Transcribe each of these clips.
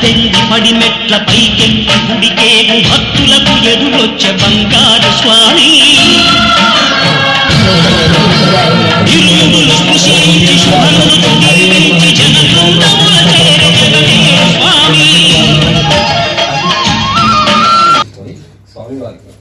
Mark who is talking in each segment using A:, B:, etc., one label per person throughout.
A: పద్దెనిమిది పడి మెట్ల పైకెక్కి గుడికేగు భక్తులకు ఎదురొచ్చే బంగారు స్వామి. ఇరుములు స్పృశించి శుభములు దీవించి స్వామి.
B: స్వామివారికి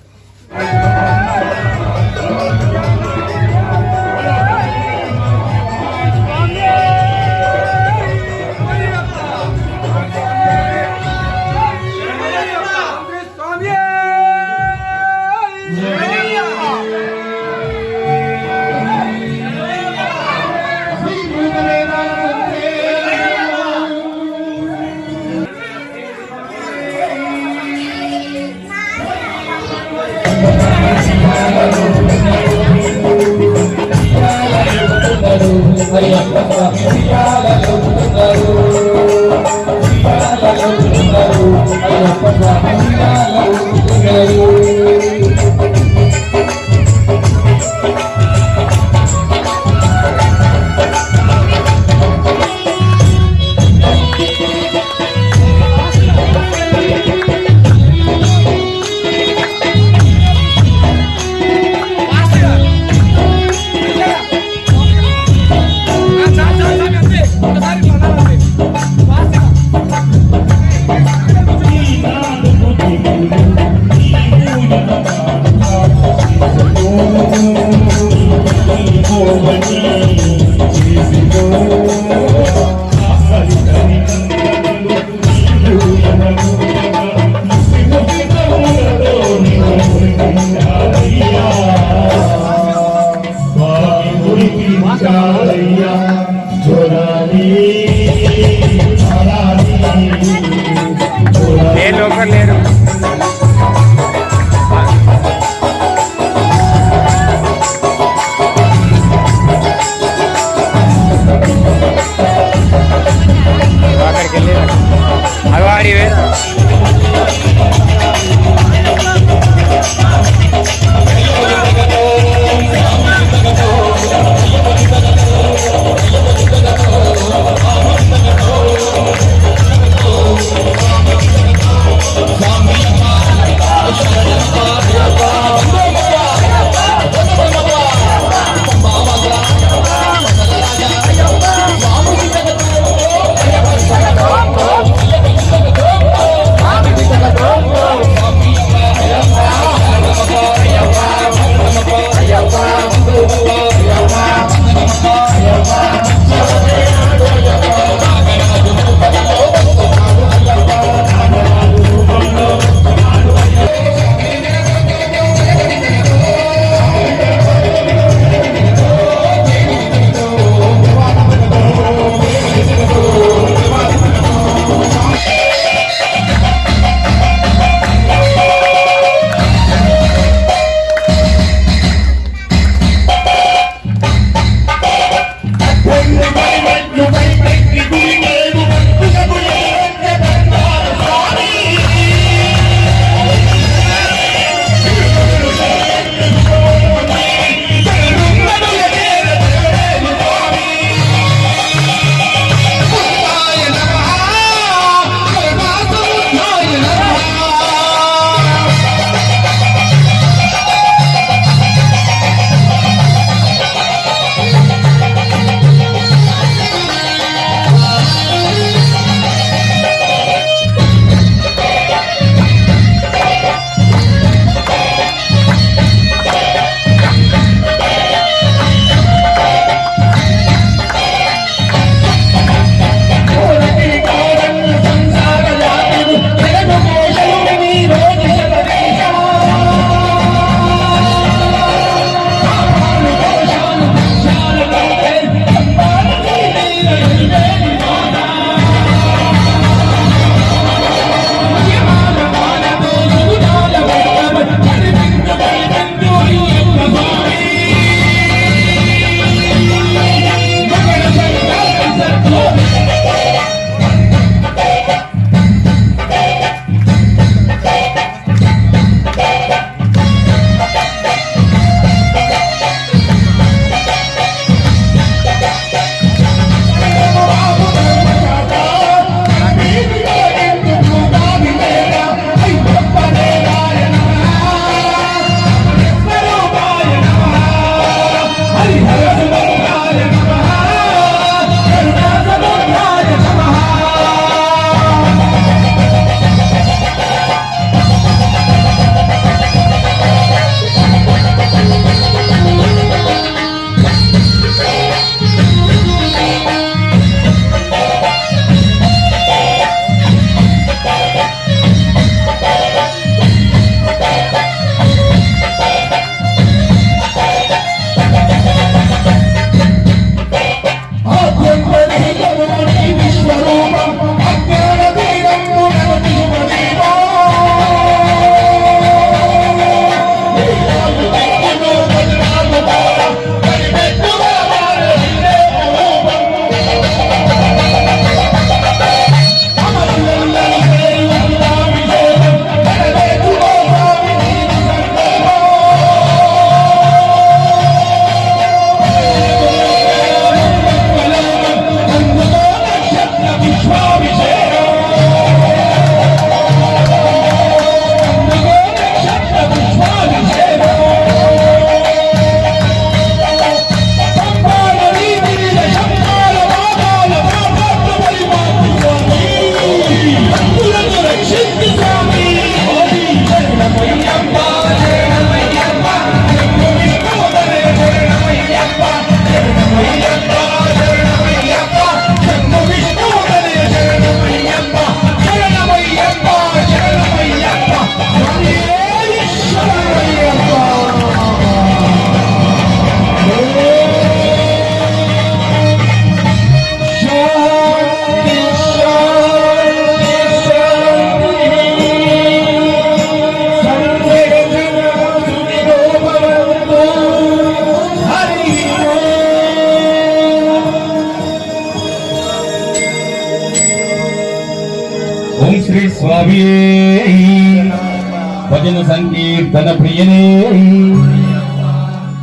B: అయ్యనే.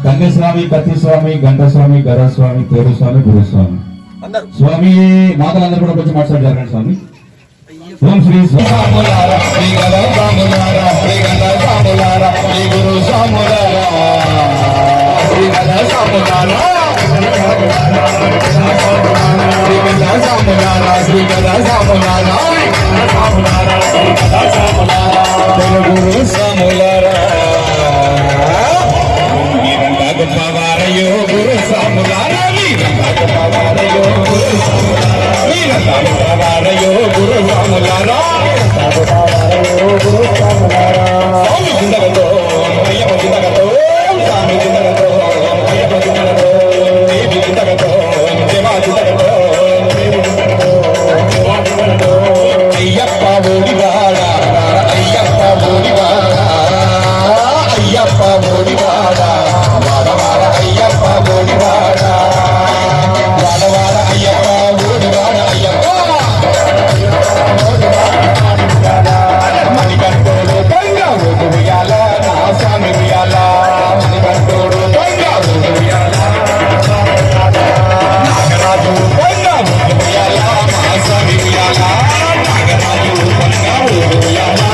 B: కన్యస్వామి కత్తిస్వామి గంటస్వామి గరస్వామి పేరుస్వామి గురుస్వామి. స్వామి మాతలందరూ కూడా కొంచెం మాట్లాడారు స్వామి. ఓం శ్రీ స్వామి శ్రీ याला
C: नागराणी उपंगा उडूया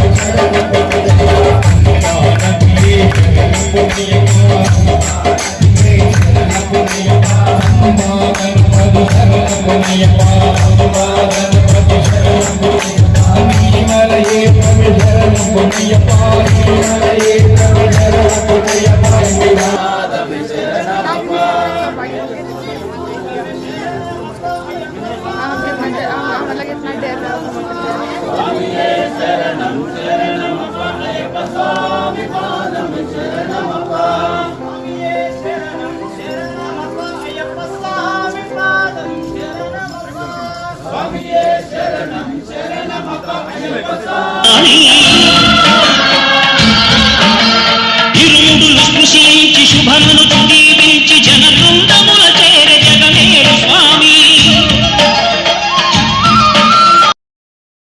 A: 아니